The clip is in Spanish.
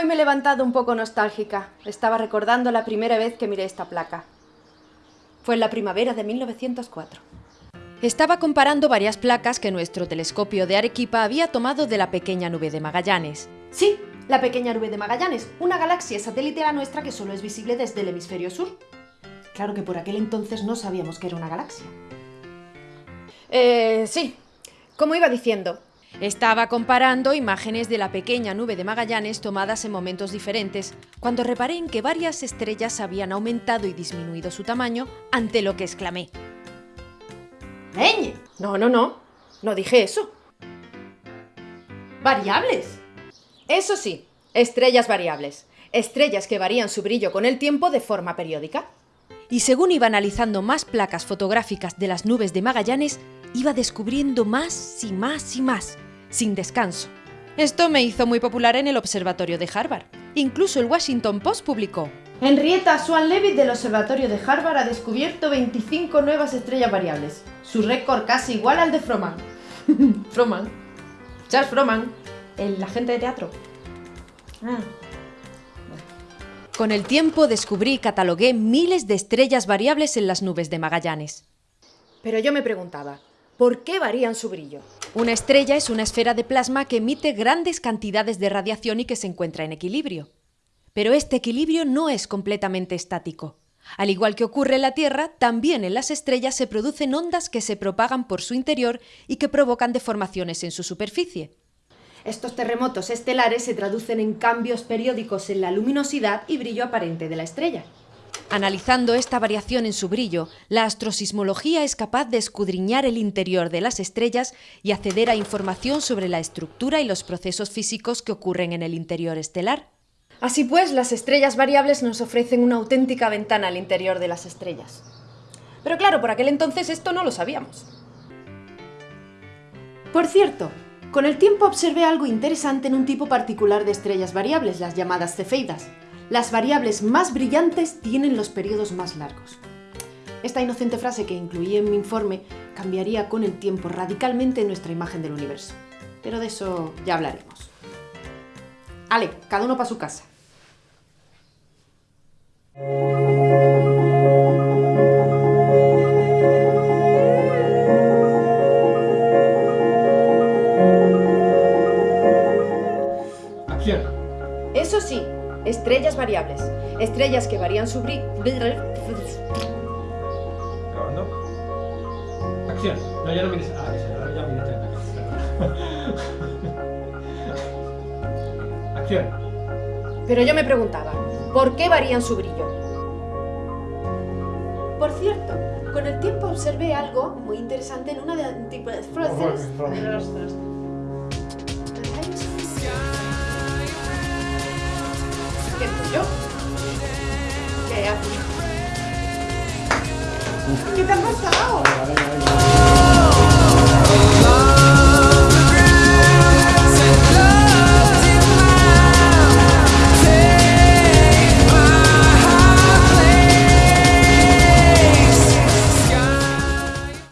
Hoy me he levantado un poco nostálgica. Estaba recordando la primera vez que miré esta placa. Fue en la primavera de 1904. Estaba comparando varias placas que nuestro telescopio de Arequipa había tomado de la pequeña nube de Magallanes. Sí, la pequeña nube de Magallanes, una galaxia satélite a la nuestra que solo es visible desde el hemisferio sur. Claro que por aquel entonces no sabíamos que era una galaxia. Eh, sí, como iba diciendo, estaba comparando imágenes de la pequeña nube de Magallanes tomadas en momentos diferentes, cuando reparé en que varias estrellas habían aumentado y disminuido su tamaño, ante lo que exclamé. ¡Leñe! No, no, no. No dije eso. ¡Variables! Eso sí, estrellas variables. Estrellas que varían su brillo con el tiempo de forma periódica. Y según iba analizando más placas fotográficas de las nubes de Magallanes, iba descubriendo más y más y más, sin descanso. Esto me hizo muy popular en el observatorio de Harvard. Incluso el Washington Post publicó. Henrietta Swan Leavitt del observatorio de Harvard ha descubierto 25 nuevas estrellas variables. Su récord casi igual al de Froman. Froman. Charles Froman, el agente de teatro. Ah. Con el tiempo descubrí y catalogué miles de estrellas variables en las nubes de Magallanes. Pero yo me preguntaba, ¿por qué varían su brillo? Una estrella es una esfera de plasma que emite grandes cantidades de radiación y que se encuentra en equilibrio. Pero este equilibrio no es completamente estático. Al igual que ocurre en la Tierra, también en las estrellas se producen ondas que se propagan por su interior y que provocan deformaciones en su superficie. Estos terremotos estelares se traducen en cambios periódicos en la luminosidad y brillo aparente de la estrella. Analizando esta variación en su brillo, la astrosismología es capaz de escudriñar el interior de las estrellas y acceder a información sobre la estructura y los procesos físicos que ocurren en el interior estelar. Así pues, las estrellas variables nos ofrecen una auténtica ventana al interior de las estrellas. Pero claro, por aquel entonces esto no lo sabíamos. Por cierto, con el tiempo observé algo interesante en un tipo particular de estrellas variables, las llamadas cefeidas. Las variables más brillantes tienen los periodos más largos. Esta inocente frase que incluí en mi informe cambiaría con el tiempo radicalmente nuestra imagen del universo. Pero de eso ya hablaremos. Ale, cada uno para su casa. Estrellas variables. Estrellas que varían su brillo... Grabando. Acción. No, ya no mires. Ah, ese, ahora ya mires. Perdón. Acción. Pero yo me preguntaba, ¿por qué varían su brillo? Por cierto, con el tiempo observé algo muy interesante en una de tipo de ¿Qué soy yo? ¿Qué haces? ¿Qué te